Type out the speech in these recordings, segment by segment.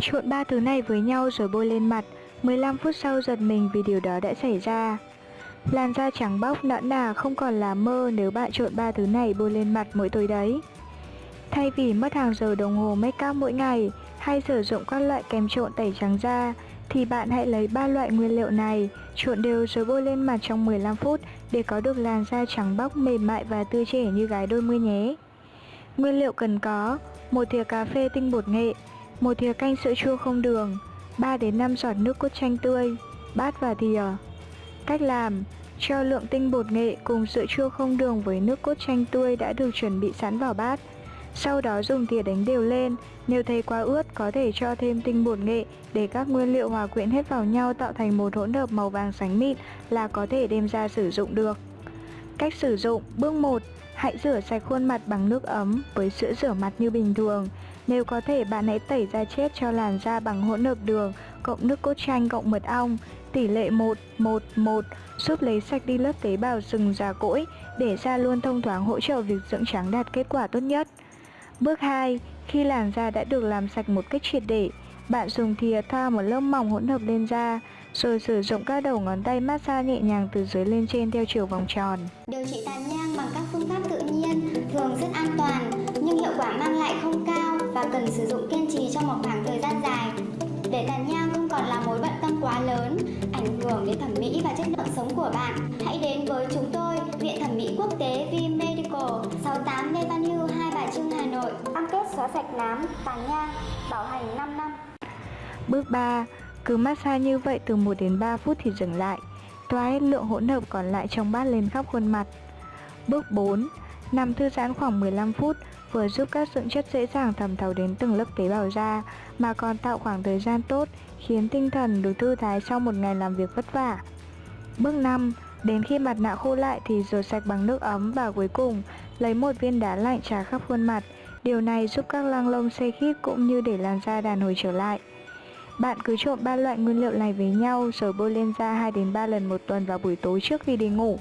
Trộn ba thứ này với nhau rồi bôi lên mặt. 15 phút sau giật mình vì điều đó đã xảy ra. Làn da trắng bóc nõn nà không còn là mơ nếu bạn trộn ba thứ này bôi lên mặt mỗi tối đấy. Thay vì mất hàng giờ đồng hồ make up mỗi ngày hay sử dụng các loại kem trộn tẩy trắng da thì bạn hãy lấy ba loại nguyên liệu này, trộn đều rồi bôi lên mặt trong 15 phút để có được làn da trắng bóc mềm mại và tươi trẻ như gái đôi mươi nhé. Nguyên liệu cần có: một thìa cà phê tinh bột nghệ, một thìa canh sữa chua không đường, 3 đến 5 giọt nước cốt chanh tươi, bát và thìa. Cách làm: cho lượng tinh bột nghệ cùng sữa chua không đường với nước cốt chanh tươi đã được chuẩn bị sẵn vào bát. Sau đó dùng thìa đánh đều lên, nếu thấy quá ướt có thể cho thêm tinh bột nghệ để các nguyên liệu hòa quyện hết vào nhau tạo thành một hỗn hợp màu vàng sánh mịn là có thể đem ra sử dụng được. Cách sử dụng Bước 1. Hãy rửa sạch khuôn mặt bằng nước ấm với sữa rửa mặt như bình thường. Nếu có thể bạn hãy tẩy da chết cho làn da bằng hỗn hợp đường cộng nước cốt chanh cộng mật ong tỷ lệ 1 1 1 giúp lấy sạch đi lớp tế bào sừng già cỗi để da luôn thông thoáng hỗ trợ việc dưỡng trắng đạt kết quả tốt nhất. Bước 2. Khi làn da đã được làm sạch một cách triệt để, bạn dùng thìa thoa một lớp mỏng hỗn hợp lên da, rồi sử dụng các đầu ngón tay massage nhẹ nhàng từ dưới lên trên theo chiều vòng tròn. Điều trị tàn nhang bằng các phương pháp và cần sử dụng kiên trì trong một khoảng thời gian dài. Để tàn nhang không còn là mối bận tâm quá lớn, ảnh hưởng đến thẩm mỹ và chất lượng sống của bạn, hãy đến với chúng tôi, Viện Thẩm mỹ Quốc tế V Medical, 68 Lê Văn Hưu, Hai Bà Trưng, Hà Nội. Cam kết xóa sạch nám, tàn nhang, bảo hành 5 năm. Bước 3. Cứ massage như vậy từ 1 đến 3 phút thì dừng lại. Thoa hết lượng hỗn hợp còn lại trong bát lên khắp khuôn mặt. Bước 4. Nằm thư giãn khoảng 15 phút vừa giúp các dưỡng chất dễ dàng thẩm thấu đến từng lớp tế bào da mà còn tạo khoảng thời gian tốt khiến tinh thần được thư thái sau một ngày làm việc vất vả. Bước 5. Đến khi mặt nạ khô lại thì rửa sạch bằng nước ấm và cuối cùng lấy một viên đá lạnh trà khắp khuôn mặt. Điều này giúp các lăng lông xe khít cũng như để làn da đàn hồi trở lại. Bạn cứ trộn ba loại nguyên liệu này với nhau rồi bôi lên da 2 đến 3 lần một tuần vào buổi tối trước khi đi ngủ.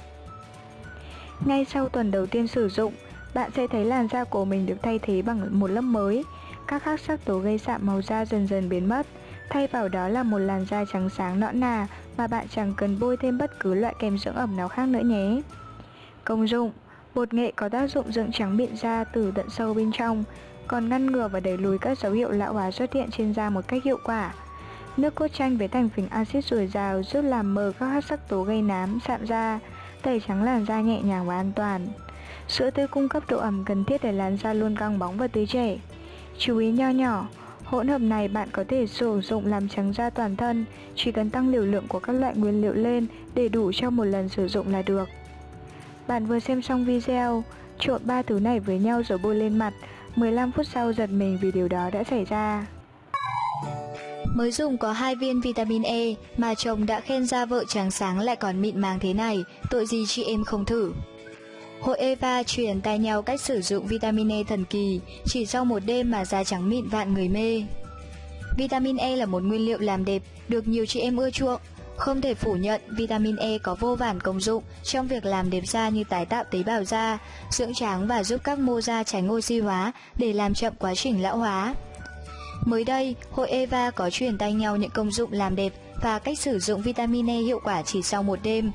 Ngay sau tuần đầu tiên sử dụng, bạn sẽ thấy làn da của mình được thay thế bằng một lớp mới. Các khắc sắc tố gây sạm màu da dần dần biến mất, thay vào đó là một làn da trắng sáng nõn nà mà bạn chẳng cần bôi thêm bất cứ loại kem dưỡng ẩm nào khác nữa nhé. Công dụng Bột nghệ có tác dụng dưỡng trắng miệng da từ tận sâu bên trong, còn ngăn ngừa và đẩy lùi các dấu hiệu lão hóa xuất hiện trên da một cách hiệu quả. Nước cốt chanh với thành phần axit dồi dào giúp làm mờ các hắc sắc tố gây nám, sạm da, tẩy trắng làn da nhẹ nhàng và an toàn. Sữa tươi cung cấp độ ẩm cần thiết để làn da luôn căng bóng và tươi trẻ. Chú ý nho nhỏ, hỗn hợp này bạn có thể sử dụng làm trắng da toàn thân, chỉ cần tăng liều lượng của các loại nguyên liệu lên để đủ cho một lần sử dụng là được. Bạn vừa xem xong video, trộn ba thứ này với nhau rồi bôi lên mặt, 15 phút sau giật mình vì điều đó đã xảy ra. Mới dùng có hai viên vitamin E mà chồng đã khen da vợ trắng sáng lại còn mịn màng thế này, tội gì chị em không thử. Hội Eva truyền tay nhau cách sử dụng vitamin E thần kỳ, chỉ sau một đêm mà da trắng mịn vạn người mê. Vitamin E là một nguyên liệu làm đẹp, được nhiều chị em ưa chuộng. Không thể phủ nhận, vitamin E có vô vàn công dụng trong việc làm đẹp da như tái tạo tế bào da, dưỡng trắng và giúp các mô da tránh oxy hóa để làm chậm quá trình lão hóa. Mới đây, hội Eva có truyền tay nhau những công dụng làm đẹp và cách sử dụng vitamin E hiệu quả chỉ sau một đêm.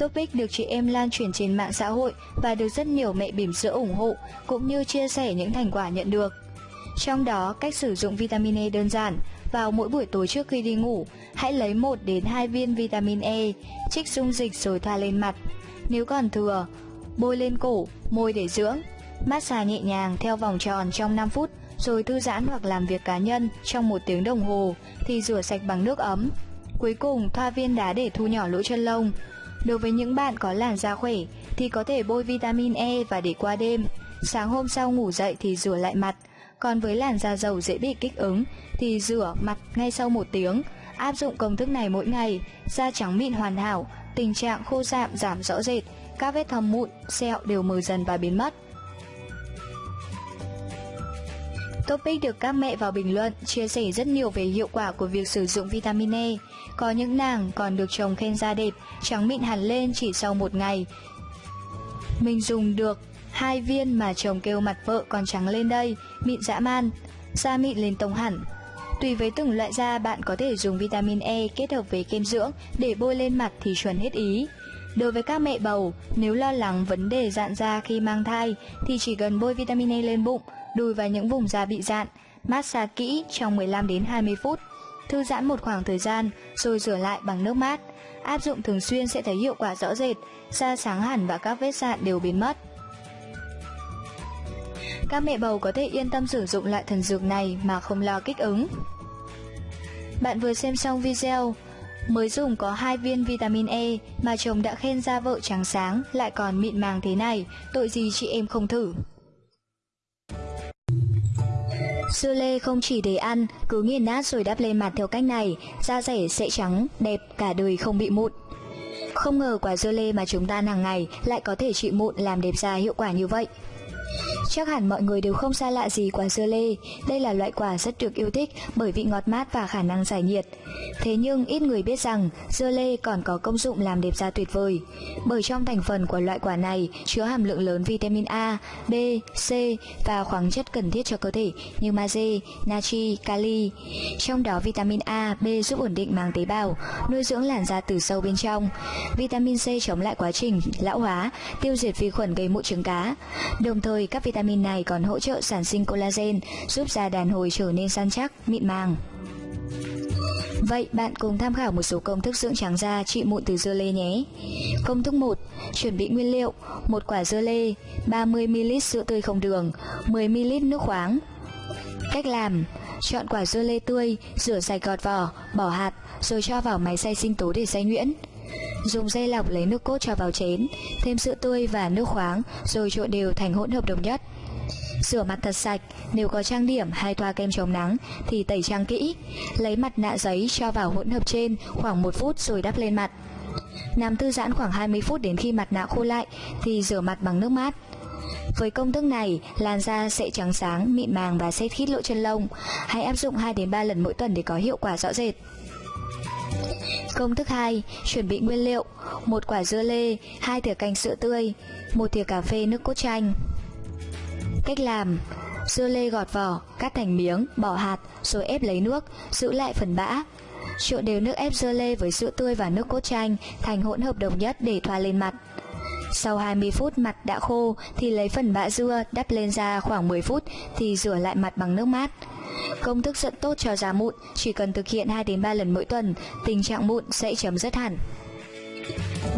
Topic được chị em lan truyền trên mạng xã hội và được rất nhiều mẹ bỉm sữa ủng hộ cũng như chia sẻ những thành quả nhận được. Trong đó, cách sử dụng vitamin E đơn giản, vào mỗi buổi tối trước khi đi ngủ, hãy lấy 1 đến 2 viên vitamin E, trích dung dịch rồi thoa lên mặt. Nếu còn thừa, bôi lên cổ, môi để dưỡng. Massage nhẹ nhàng theo vòng tròn trong 5 phút, rồi thư giãn hoặc làm việc cá nhân trong một tiếng đồng hồ thì rửa sạch bằng nước ấm. Cuối cùng, thoa viên đá để thu nhỏ lỗ chân lông. Đối với những bạn có làn da khỏe thì có thể bôi vitamin E và để qua đêm. Sáng hôm sau ngủ dậy thì rửa lại mặt. Còn với làn da dầu dễ bị kích ứng thì rửa mặt ngay sau một tiếng. Áp dụng công thức này mỗi ngày, da trắng mịn hoàn hảo, tình trạng khô rạm giảm rõ rệt, các vết thâm mụn, sẹo đều mờ dần và biến mất. Topic được các mẹ vào bình luận chia sẻ rất nhiều về hiệu quả của việc sử dụng vitamin E. Có những nàng còn được chồng khen da đẹp, trắng mịn hẳn lên chỉ sau một ngày. Mình dùng được hai viên mà chồng kêu mặt vợ còn trắng lên đây, mịn dã man, da mịn lên tông hẳn. Tùy với từng loại da bạn có thể dùng vitamin E kết hợp với kem dưỡng để bôi lên mặt thì chuẩn hết ý. Đối với các mẹ bầu, nếu lo lắng vấn đề dạn da khi mang thai thì chỉ cần bôi vitamin E lên bụng, đùi và những vùng da bị dạn, massage kỹ trong 15 đến 20 phút. Thư giãn một khoảng thời gian rồi rửa lại bằng nước mát. Áp dụng thường xuyên sẽ thấy hiệu quả rõ rệt, da sáng hẳn và các vết dạn đều biến mất. Các mẹ bầu có thể yên tâm sử dụng loại thần dược này mà không lo kích ứng. Bạn vừa xem xong video, mới dùng có hai viên vitamin E mà chồng đã khen da vợ trắng sáng lại còn mịn màng thế này, tội gì chị em không thử. Dưa lê không chỉ để ăn, cứ nghiền nát rồi đắp lên mặt theo cách này, da rẻ sẽ trắng, đẹp, cả đời không bị mụn. Không ngờ quả dưa lê mà chúng ta ăn hàng ngày lại có thể trị mụn làm đẹp da hiệu quả như vậy. Chắc hẳn mọi người đều không xa lạ gì quả dưa lê, đây là loại quả rất được yêu thích bởi vị ngọt mát và khả năng giải nhiệt. Thế nhưng ít người biết rằng dưa lê còn có công dụng làm đẹp da tuyệt vời. Bởi trong thành phần của loại quả này chứa hàm lượng lớn vitamin A, B, C và khoáng chất cần thiết cho cơ thể như magie, natri, kali. Trong đó vitamin A, B giúp ổn định màng tế bào, nuôi dưỡng làn da từ sâu bên trong. Vitamin C chống lại quá trình lão hóa, tiêu diệt vi khuẩn gây mụn trứng cá. Đồng thời các vitamin này còn hỗ trợ sản sinh collagen, giúp da đàn hồi trở nên săn chắc, mịn màng. Vậy bạn cùng tham khảo một số công thức dưỡng trắng da trị mụn từ dưa lê nhé. Công thức 1. Chuẩn bị nguyên liệu: một quả dưa lê, 30ml sữa tươi không đường, 10ml nước khoáng. Cách làm: Chọn quả dưa lê tươi, rửa sạch gọt vỏ, bỏ hạt, rồi cho vào máy xay sinh tố để xay nhuyễn. Dùng dây lọc lấy nước cốt cho vào chén, thêm sữa tươi và nước khoáng, rồi trộn đều thành hỗn hợp đồng nhất. Rửa mặt thật sạch, nếu có trang điểm hay thoa kem chống nắng thì tẩy trang kỹ. Lấy mặt nạ giấy cho vào hỗn hợp trên khoảng 1 phút rồi đắp lên mặt. Nằm thư giãn khoảng 20 phút đến khi mặt nạ khô lại thì rửa mặt bằng nước mát. Với công thức này, làn da sẽ trắng sáng, mịn màng và sẽ khít lỗ chân lông. Hãy áp dụng 2 đến 3 lần mỗi tuần để có hiệu quả rõ rệt. Công thức 2, chuẩn bị nguyên liệu: một quả dưa lê, 2 thìa canh sữa tươi, một thìa cà phê nước cốt chanh. Cách làm: Dưa lê gọt vỏ, cắt thành miếng, bỏ hạt, rồi ép lấy nước, giữ lại phần bã. Trộn đều nước ép dưa lê với sữa tươi và nước cốt chanh thành hỗn hợp đồng nhất để thoa lên mặt. Sau 20 phút mặt đã khô thì lấy phần bã dưa đắp lên da khoảng 10 phút thì rửa lại mặt bằng nước mát. Công thức rất tốt cho da mụn, chỉ cần thực hiện 2 đến 3 lần mỗi tuần, tình trạng mụn sẽ chấm dứt hẳn.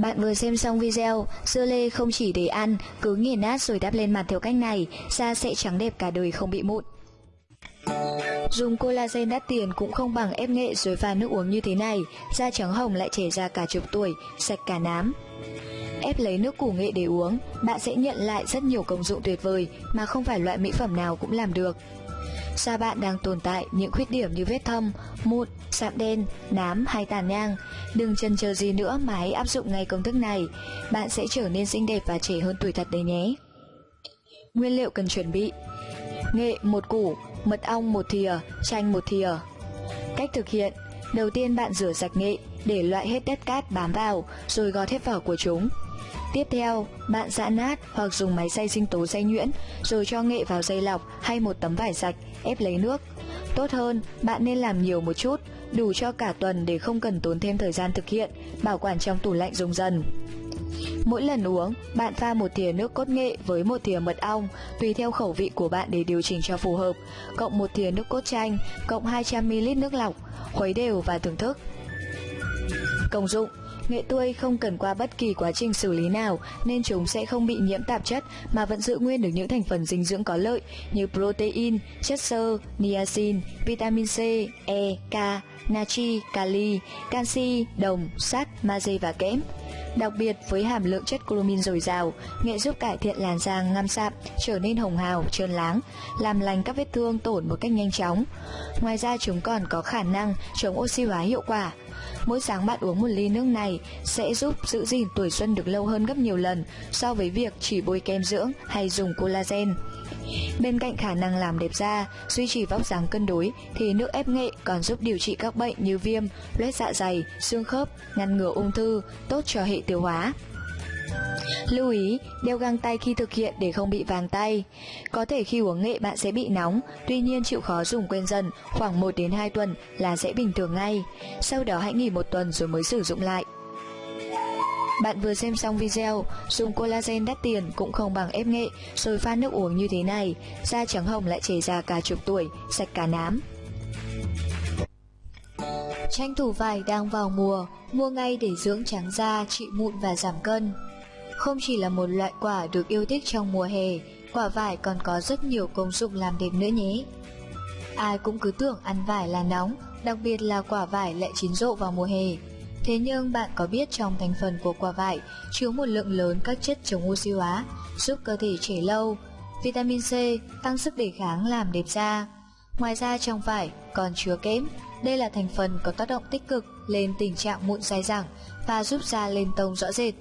Bạn vừa xem xong video, dưa lê không chỉ để ăn, cứ nghiền nát rồi đắp lên mặt theo cách này, da sẽ trắng đẹp cả đời không bị mụn. Dùng collagen đắt tiền cũng không bằng ép nghệ rồi pha nước uống như thế này, da trắng hồng lại trẻ ra cả chục tuổi, sạch cả nám. Ép lấy nước củ nghệ để uống, bạn sẽ nhận lại rất nhiều công dụng tuyệt vời mà không phải loại mỹ phẩm nào cũng làm được. Da bạn đang tồn tại những khuyết điểm như vết thâm, mụn, sạm đen, nám hay tàn nhang. Đừng chần chờ gì nữa mà hãy áp dụng ngay công thức này. Bạn sẽ trở nên xinh đẹp và trẻ hơn tuổi thật đấy nhé. Nguyên liệu cần chuẩn bị Nghệ một củ, mật ong một thìa, chanh một thìa Cách thực hiện Đầu tiên bạn rửa sạch nghệ để loại hết đất cát bám vào rồi gọt hết vỏ của chúng. Tiếp theo, bạn giã nát hoặc dùng máy xay sinh tố xay nhuyễn rồi cho nghệ vào dây lọc hay một tấm vải sạch ép lấy nước. Tốt hơn, bạn nên làm nhiều một chút, đủ cho cả tuần để không cần tốn thêm thời gian thực hiện, bảo quản trong tủ lạnh dùng dần. Mỗi lần uống, bạn pha một thìa nước cốt nghệ với một thìa mật ong, tùy theo khẩu vị của bạn để điều chỉnh cho phù hợp, cộng một thìa nước cốt chanh, cộng 200ml nước lọc, khuấy đều và thưởng thức. Công dụng Nghệ tươi không cần qua bất kỳ quá trình xử lý nào nên chúng sẽ không bị nhiễm tạp chất mà vẫn giữ nguyên được những thành phần dinh dưỡng có lợi như protein, chất xơ, niacin, vitamin C, E, K, natri, kali, canxi, đồng, sắt, magie và kẽm. Đặc biệt với hàm lượng chất chlomin dồi dào, nghệ giúp cải thiện làn da ngăm sạm, trở nên hồng hào, trơn láng, làm lành các vết thương tổn một cách nhanh chóng. Ngoài ra chúng còn có khả năng chống oxy hóa hiệu quả. Mỗi sáng bạn uống một ly nước này sẽ giúp giữ gìn tuổi xuân được lâu hơn gấp nhiều lần so với việc chỉ bôi kem dưỡng hay dùng collagen. Bên cạnh khả năng làm đẹp da, duy trì vóc dáng cân đối thì nước ép nghệ còn giúp điều trị các bệnh như viêm, loét dạ dày, xương khớp, ngăn ngừa ung thư, tốt cho hệ tiêu hóa. Lưu ý, đeo găng tay khi thực hiện để không bị vàng tay. Có thể khi uống nghệ bạn sẽ bị nóng, tuy nhiên chịu khó dùng quen dần, khoảng 1 đến 2 tuần là sẽ bình thường ngay. Sau đó hãy nghỉ một tuần rồi mới sử dụng lại. Bạn vừa xem xong video, dùng collagen đắt tiền cũng không bằng ép nghệ, rồi pha nước uống như thế này, da trắng hồng lại chảy ra cả chục tuổi, sạch cả nám. Tranh thủ vải đang vào mùa, mua ngay để dưỡng trắng da, trị mụn và giảm cân. Không chỉ là một loại quả được yêu thích trong mùa hè, quả vải còn có rất nhiều công dụng làm đẹp nữa nhé. Ai cũng cứ tưởng ăn vải là nóng, đặc biệt là quả vải lại chín rộ vào mùa hè. Thế nhưng bạn có biết trong thành phần của quả vải chứa một lượng lớn các chất chống oxy hóa, giúp cơ thể trẻ lâu, vitamin C tăng sức đề kháng làm đẹp da. Ngoài ra trong vải còn chứa kẽm, đây là thành phần có tác động tích cực lên tình trạng mụn dai dẳng và giúp da lên tông rõ rệt.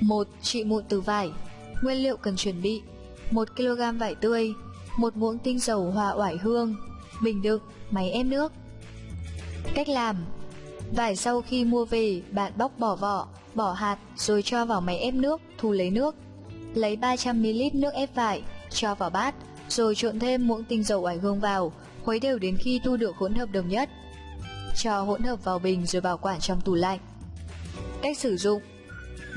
1. Trị mụn từ vải Nguyên liệu cần chuẩn bị 1 kg vải tươi 1 muỗng tinh dầu hoa oải hương Bình đựng, máy ép nước Cách làm Vải sau khi mua về, bạn bóc bỏ vỏ, bỏ hạt rồi cho vào máy ép nước, thu lấy nước. Lấy 300ml nước ép vải, cho vào bát, rồi trộn thêm muỗng tinh dầu oải hương vào, khuấy đều đến khi thu được hỗn hợp đồng nhất. Cho hỗn hợp vào bình rồi bảo quản trong tủ lạnh. Cách sử dụng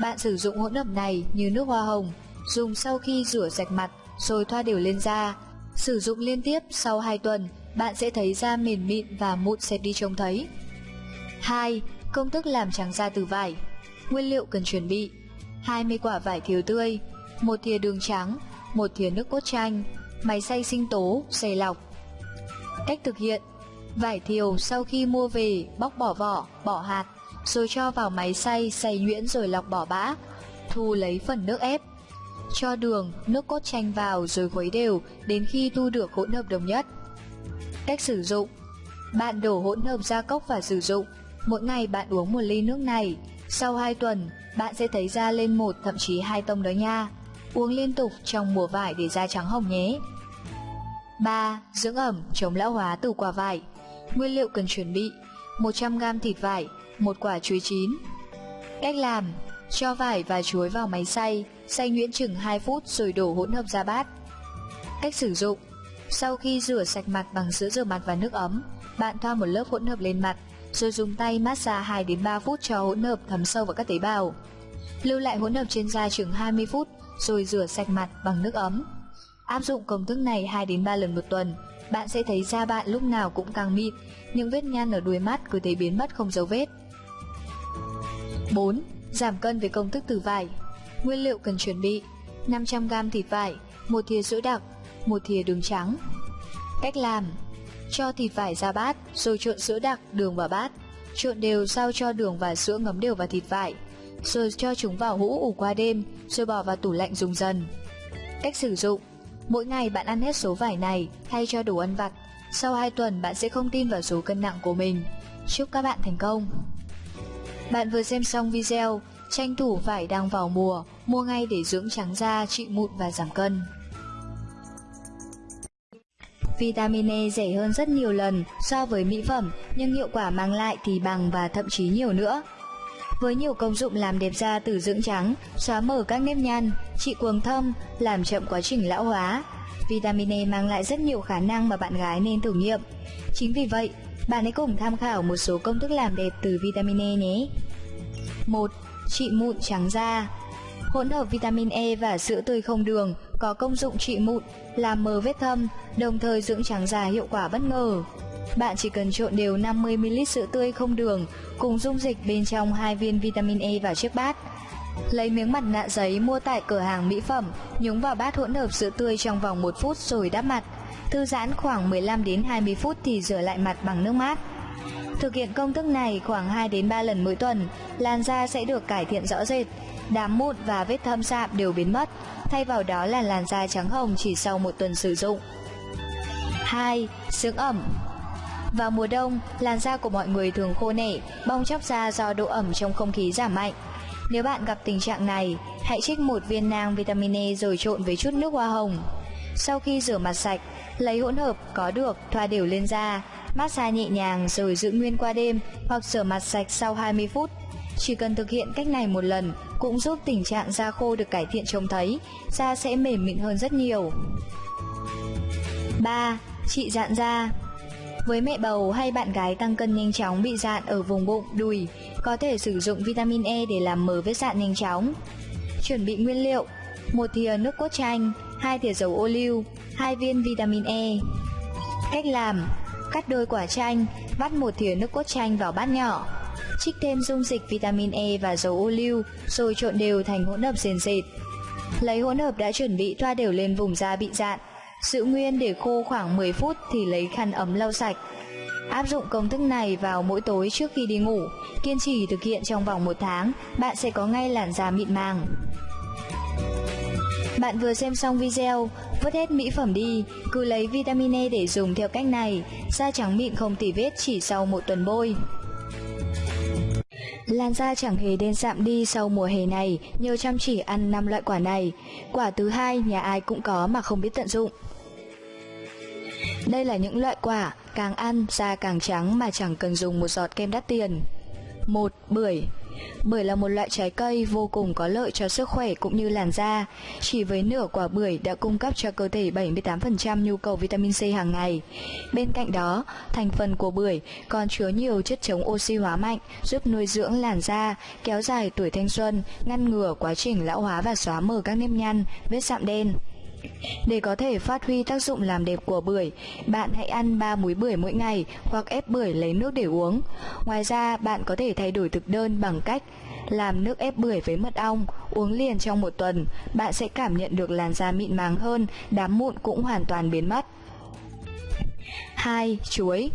bạn sử dụng hỗn hợp này như nước hoa hồng, dùng sau khi rửa sạch mặt rồi thoa đều lên da. Sử dụng liên tiếp sau 2 tuần, bạn sẽ thấy da mềm mịn và mụn xẹp đi trông thấy. 2. Công thức làm trắng da từ vải Nguyên liệu cần chuẩn bị 20 quả vải thiều tươi một thìa đường trắng một thìa nước cốt chanh Máy xay sinh tố, xay lọc Cách thực hiện Vải thiều sau khi mua về bóc bỏ vỏ, bỏ hạt rồi cho vào máy xay, xay nhuyễn rồi lọc bỏ bã Thu lấy phần nước ép Cho đường, nước cốt chanh vào rồi khuấy đều đến khi thu được hỗn hợp đồng nhất Cách sử dụng Bạn đổ hỗn hợp ra cốc và sử dụng Mỗi ngày bạn uống một ly nước này, sau 2 tuần, bạn sẽ thấy da lên một thậm chí hai tông đó nha. Uống liên tục trong mùa vải để da trắng hồng nhé. 3. Dưỡng ẩm chống lão hóa từ quả vải Nguyên liệu cần chuẩn bị 100g thịt vải, một quả chuối chín Cách làm Cho vải và chuối vào máy xay, xay nhuyễn chừng 2 phút rồi đổ hỗn hợp ra bát. Cách sử dụng Sau khi rửa sạch mặt bằng sữa rửa mặt và nước ấm, bạn thoa một lớp hỗn hợp lên mặt, rồi dùng tay massage 2 đến 3 phút cho hỗn hợp thấm sâu vào các tế bào. Lưu lại hỗn hợp trên da chừng 20 phút rồi rửa sạch mặt bằng nước ấm. Áp dụng công thức này 2 đến 3 lần một tuần, bạn sẽ thấy da bạn lúc nào cũng càng mịn, những vết nhăn ở đuôi mắt cứ thấy biến mất không dấu vết. 4. Giảm cân với công thức từ vải. Nguyên liệu cần chuẩn bị: 500g thịt vải, một thìa sữa đặc, một thìa đường trắng. Cách làm: cho thịt vải ra bát, rồi trộn sữa đặc, đường vào bát. Trộn đều sau cho đường và sữa ngấm đều vào thịt vải. Rồi cho chúng vào hũ ủ qua đêm, rồi bỏ vào tủ lạnh dùng dần. Cách sử dụng Mỗi ngày bạn ăn hết số vải này thay cho đồ ăn vặt. Sau 2 tuần bạn sẽ không tin vào số cân nặng của mình. Chúc các bạn thành công! Bạn vừa xem xong video, tranh thủ vải đang vào mùa, mua ngay để dưỡng trắng da, trị mụn và giảm cân. Vitamin E rẻ hơn rất nhiều lần so với mỹ phẩm, nhưng hiệu quả mang lại thì bằng và thậm chí nhiều nữa. Với nhiều công dụng làm đẹp da từ dưỡng trắng, xóa mở các nếp nhăn, trị cuồng thâm, làm chậm quá trình lão hóa, vitamin E mang lại rất nhiều khả năng mà bạn gái nên thử nghiệm. Chính vì vậy, bạn hãy cùng tham khảo một số công thức làm đẹp từ vitamin E nhé. 1. Trị mụn trắng da Hỗn hợp vitamin E và sữa tươi không đường có công dụng trị mụn, làm mờ vết thâm, đồng thời dưỡng trắng da hiệu quả bất ngờ. Bạn chỉ cần trộn đều 50ml sữa tươi không đường cùng dung dịch bên trong hai viên vitamin E vào chiếc bát. Lấy miếng mặt nạ giấy mua tại cửa hàng mỹ phẩm, nhúng vào bát hỗn hợp sữa tươi trong vòng 1 phút rồi đắp mặt. Thư giãn khoảng 15 đến 20 phút thì rửa lại mặt bằng nước mát. Thực hiện công thức này khoảng 2 đến 3 lần mỗi tuần, làn da sẽ được cải thiện rõ rệt, đám mụn và vết thâm sạm đều biến mất, thay vào đó là làn da trắng hồng chỉ sau một tuần sử dụng. 2. Dưỡng ẩm Vào mùa đông, làn da của mọi người thường khô nẻ, bong chóc da do độ ẩm trong không khí giảm mạnh. Nếu bạn gặp tình trạng này, hãy trích một viên nang vitamin E rồi trộn với chút nước hoa hồng. Sau khi rửa mặt sạch, lấy hỗn hợp có được thoa đều lên da, massage nhẹ nhàng rồi giữ nguyên qua đêm hoặc rửa mặt sạch sau 20 phút. Chỉ cần thực hiện cách này một lần, cũng giúp tình trạng da khô được cải thiện trông thấy, da sẽ mềm mịn hơn rất nhiều. 3. Trị dạn da với mẹ bầu hay bạn gái tăng cân nhanh chóng bị dạn ở vùng bụng, đùi, có thể sử dụng vitamin E để làm mờ vết dạn nhanh chóng. Chuẩn bị nguyên liệu: một thìa nước cốt chanh, hai thìa dầu ô liu, hai viên vitamin E. Cách làm: cắt đôi quả chanh, vắt một thìa nước cốt chanh vào bát nhỏ. Trích thêm dung dịch vitamin E và dầu ô liu, rồi trộn đều thành hỗn hợp sền sệt. Lấy hỗn hợp đã chuẩn bị thoa đều lên vùng da bị dạn, Giữ nguyên để khô khoảng 10 phút thì lấy khăn ấm lau sạch. Áp dụng công thức này vào mỗi tối trước khi đi ngủ, kiên trì thực hiện trong vòng một tháng, bạn sẽ có ngay làn da mịn màng. Bạn vừa xem xong video, vứt hết mỹ phẩm đi, cứ lấy vitamin E để dùng theo cách này, da trắng mịn không tỉ vết chỉ sau một tuần bôi. Làn da chẳng hề đen sạm đi sau mùa hè này nhờ chăm chỉ ăn 5 loại quả này. Quả thứ hai nhà ai cũng có mà không biết tận dụng. Đây là những loại quả càng ăn da càng trắng mà chẳng cần dùng một giọt kem đắt tiền. 1. Bưởi Bưởi là một loại trái cây vô cùng có lợi cho sức khỏe cũng như làn da. Chỉ với nửa quả bưởi đã cung cấp cho cơ thể 78% nhu cầu vitamin C hàng ngày. Bên cạnh đó, thành phần của bưởi còn chứa nhiều chất chống oxy hóa mạnh, giúp nuôi dưỡng làn da, kéo dài tuổi thanh xuân, ngăn ngừa quá trình lão hóa và xóa mờ các nếp nhăn, vết sạm đen. Để có thể phát huy tác dụng làm đẹp của bưởi, bạn hãy ăn 3 múi bưởi mỗi ngày hoặc ép bưởi lấy nước để uống. Ngoài ra, bạn có thể thay đổi thực đơn bằng cách làm nước ép bưởi với mật ong, uống liền trong một tuần, bạn sẽ cảm nhận được làn da mịn màng hơn, đám mụn cũng hoàn toàn biến mất. 2. Chuối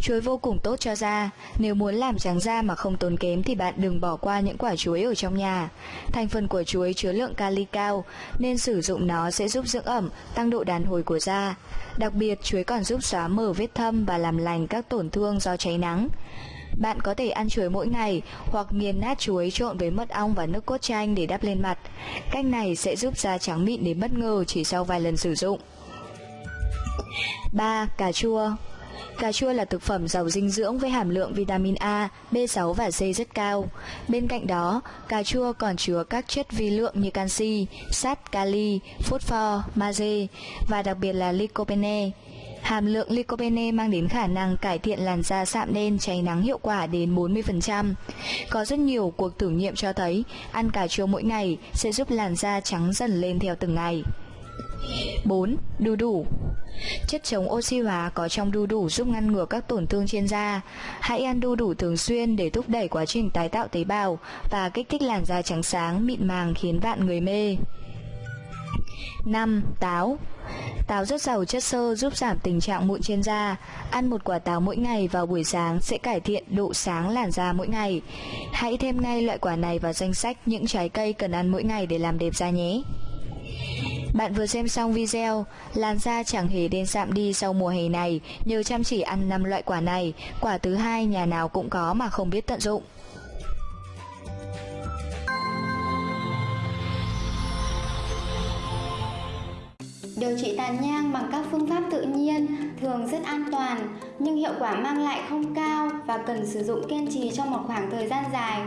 Chuối vô cùng tốt cho da, nếu muốn làm trắng da mà không tốn kém thì bạn đừng bỏ qua những quả chuối ở trong nhà. Thành phần của chuối chứa lượng kali cao, nên sử dụng nó sẽ giúp dưỡng ẩm, tăng độ đàn hồi của da. Đặc biệt, chuối còn giúp xóa mờ vết thâm và làm lành các tổn thương do cháy nắng. Bạn có thể ăn chuối mỗi ngày hoặc nghiền nát chuối trộn với mật ong và nước cốt chanh để đắp lên mặt. Cách này sẽ giúp da trắng mịn đến bất ngờ chỉ sau vài lần sử dụng. 3. Cà chua Cà chua là thực phẩm giàu dinh dưỡng với hàm lượng vitamin A, B6 và C rất cao. Bên cạnh đó, cà chua còn chứa các chất vi lượng như canxi, sắt, kali, phosphor, magie và đặc biệt là lycopene. Hàm lượng lycopene mang đến khả năng cải thiện làn da sạm đen cháy nắng hiệu quả đến 40%. Có rất nhiều cuộc thử nghiệm cho thấy ăn cà chua mỗi ngày sẽ giúp làn da trắng dần lên theo từng ngày. 4. Đu đủ Chất chống oxy hóa có trong đu đủ giúp ngăn ngừa các tổn thương trên da. Hãy ăn đu đủ thường xuyên để thúc đẩy quá trình tái tạo tế bào và kích thích làn da trắng sáng, mịn màng khiến bạn người mê. 5. Táo Táo rất giàu chất xơ giúp giảm tình trạng mụn trên da. Ăn một quả táo mỗi ngày vào buổi sáng sẽ cải thiện độ sáng làn da mỗi ngày. Hãy thêm ngay loại quả này vào danh sách những trái cây cần ăn mỗi ngày để làm đẹp da nhé. Bạn vừa xem xong video, làn da chẳng hề đen sạm đi sau mùa hè này nhờ chăm chỉ ăn 5 loại quả này, quả thứ hai nhà nào cũng có mà không biết tận dụng. Điều trị tàn nhang bằng các phương pháp tự nhiên thường rất an toàn nhưng hiệu quả mang lại không cao và cần sử dụng kiên trì trong một khoảng thời gian dài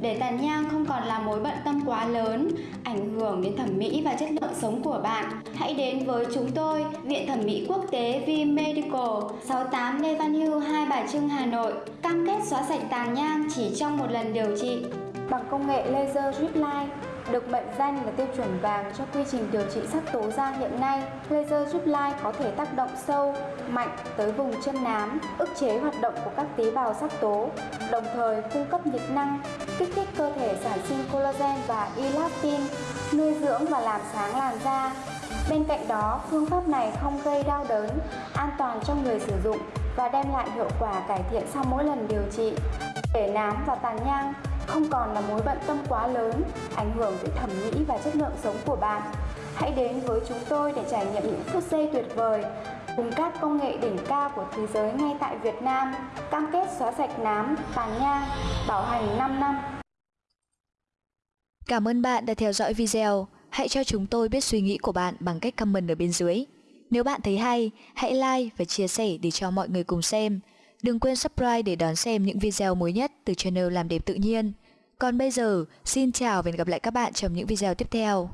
để tàn nhang không còn là mối bận tâm quá lớn, ảnh hưởng đến thẩm mỹ và chất lượng sống của bạn. Hãy đến với chúng tôi, Viện Thẩm mỹ Quốc tế V Medical, 68 Lê Văn Hưu, Hai Bà Trưng, Hà Nội. Cam kết xóa sạch tàn nhang chỉ trong một lần điều trị. Bằng công nghệ laser drip line, được mệnh danh là tiêu chuẩn vàng cho quy trình điều trị sắc tố da hiện nay, laser giúp lai có thể tác động sâu, mạnh tới vùng chân nám, ức chế hoạt động của các tế bào sắc tố, đồng thời cung cấp nhiệt năng, kích thích cơ thể sản sinh collagen và elastin, nuôi dưỡng và làm sáng làn da. Bên cạnh đó, phương pháp này không gây đau đớn, an toàn cho người sử dụng và đem lại hiệu quả cải thiện sau mỗi lần điều trị. Để nám và tàn nhang không còn là mối bận tâm quá lớn, ảnh hưởng tới thẩm mỹ và chất lượng sống của bạn. Hãy đến với chúng tôi để trải nghiệm những phút giây tuyệt vời cùng các công nghệ đỉnh cao của thế giới ngay tại Việt Nam, cam kết xóa sạch nám, tàn nhang, bảo hành 5 năm. Cảm ơn bạn đã theo dõi video. Hãy cho chúng tôi biết suy nghĩ của bạn bằng cách comment ở bên dưới. Nếu bạn thấy hay, hãy like và chia sẻ để cho mọi người cùng xem. Đừng quên subscribe để đón xem những video mới nhất từ channel Làm Đẹp Tự Nhiên. Còn bây giờ, xin chào và hẹn gặp lại các bạn trong những video tiếp theo.